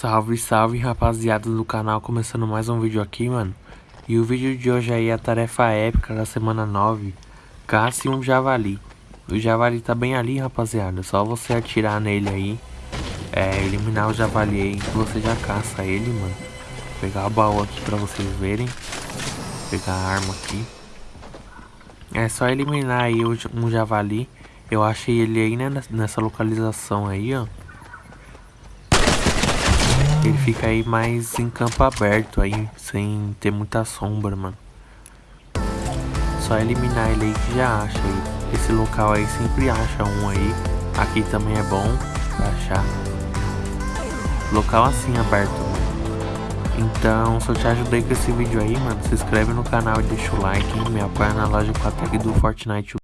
Salve, salve rapaziada do canal, começando mais um vídeo aqui, mano. E o vídeo de hoje aí é a tarefa épica da semana 9 Caça um javali. O javali tá bem ali, rapaziada, só você atirar nele aí. É, eliminar o javali aí, você já caça ele, mano. Vou pegar o baú aqui pra vocês verem. Pegar a arma aqui. É só eliminar aí um javali. Eu achei ele aí, né, nessa localização aí, ó ele fica aí mais em campo aberto aí, sem ter muita sombra, mano. Só eliminar ele aí que já acha aí. Esse local aí sempre acha um aí. Aqui também é bom achar. Local assim aberto, mano. Então, se eu te ajudei com esse vídeo aí, mano, se inscreve no canal e deixa o like. Me apoia na loja com a tag do Fortnite